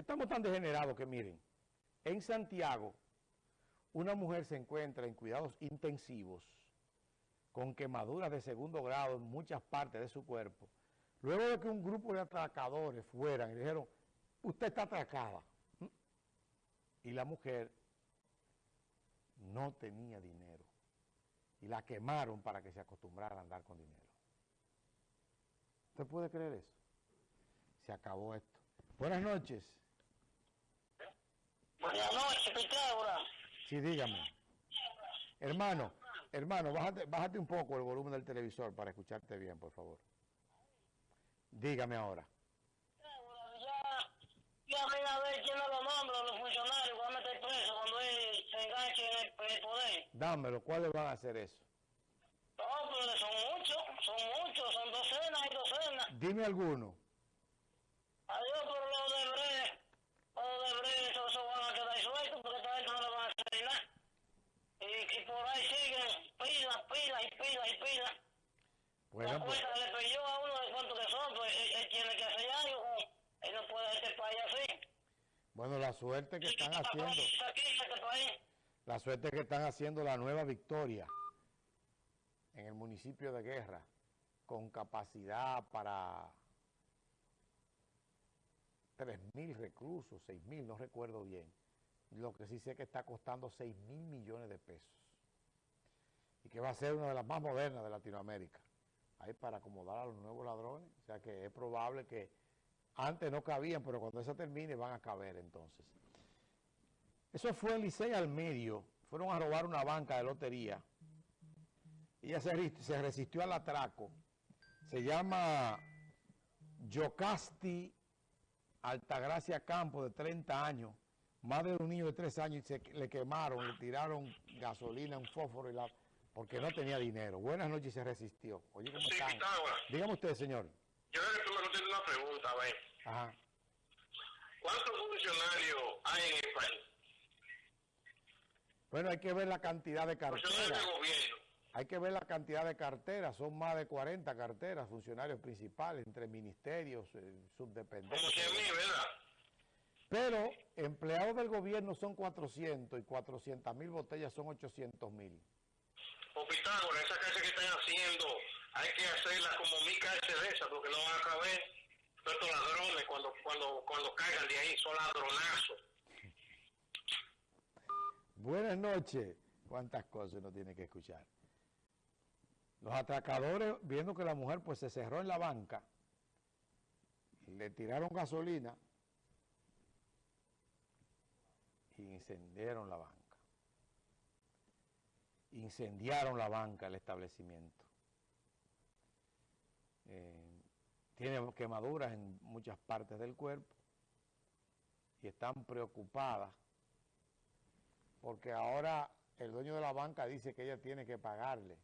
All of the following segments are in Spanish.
Estamos tan degenerados que miren, en Santiago una mujer se encuentra en cuidados intensivos con quemaduras de segundo grado en muchas partes de su cuerpo, luego de que un grupo de atracadores fueran y dijeron, usted está atracada. ¿Mm? Y la mujer no tenía dinero y la quemaron para que se acostumbrara a andar con dinero. ¿Usted puede creer eso? Se acabó esto. Buenas noches. Buenas noches, Pitágoras. Sí, dígame. Hermano, hermano, bájate, bájate un poco el volumen del televisor para escucharte bien, por favor. Dígame ahora. Ya, ya ven a ver quién los nombra, los funcionarios, van a meter preso cuando él se enganche en el, el poder. Dámelo, ¿cuáles van a hacer eso? No, pero son muchos, son muchos, son docenas y docenas. Dime alguno. Adiós, pero los de Bre, los eso van a quedar sueltos porque esta gente no le van a hacer nada. Y, y por ahí siguen pilas, pilas y pilas y pilas. Bueno, la pues, cuenta que le pidió a uno de cuánto que son, pues él, él tiene que hacer algo. Él no puede este país así. bueno, la suerte que están haciendo, este la suerte que están haciendo la nueva victoria en el municipio de Guerra, con capacidad para 3.000 reclusos, 6.000, no recuerdo bien. Lo que sí sé que está costando 6 mil millones de pesos. Y que va a ser una de las más modernas de Latinoamérica. Ahí para acomodar a los nuevos ladrones. O sea que es probable que antes no cabían, pero cuando esa termine van a caber entonces. Eso fue en Licey al medio. Fueron a robar una banca de lotería. Ella se, se resistió al atraco. Se llama Yocasti Altagracia Campo, de 30 años. Madre de un niño de 3 años y se, le quemaron, le tiraron gasolina, un fósforo y la, porque no tenía dinero. Buenas noches y se resistió. Oye, ¿cómo Sí, están? Dígame usted, señor. Yo creo que tú me una pregunta, a ver. Ajá. ¿Cuántos funcionarios hay en el país? Bueno, hay que ver la cantidad de Funcionarios carteras. del gobierno. Hay que ver la cantidad de carteras. Son más de 40 carteras, funcionarios principales, entre ministerios, eh, Como subdependencias. 100 mil, ¿verdad? Pero empleados del gobierno son 400 y 400 mil botellas son 800 mil. O Pitágoras, esa casa que están haciendo, hay que hacerla como mi cárcel de esa, porque no van a caber estos ladrones cuando, cuando, cuando caigan de ahí, son ladronazos. Buenas noches. ¿Cuántas cosas uno tiene que escuchar? Los atracadores, viendo que la mujer pues se cerró en la banca, le tiraron gasolina y incendiaron la banca. Incendiaron la banca, el establecimiento. Eh, tiene quemaduras en muchas partes del cuerpo y están preocupadas porque ahora el dueño de la banca dice que ella tiene que pagarle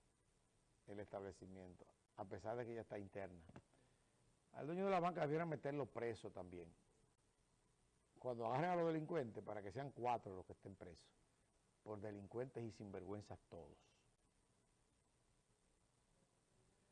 el establecimiento, a pesar de que ella está interna. Al dueño de la banca debieran meterlo preso también. Cuando agarren a los delincuentes, para que sean cuatro los que estén presos, por delincuentes y sinvergüenzas todos.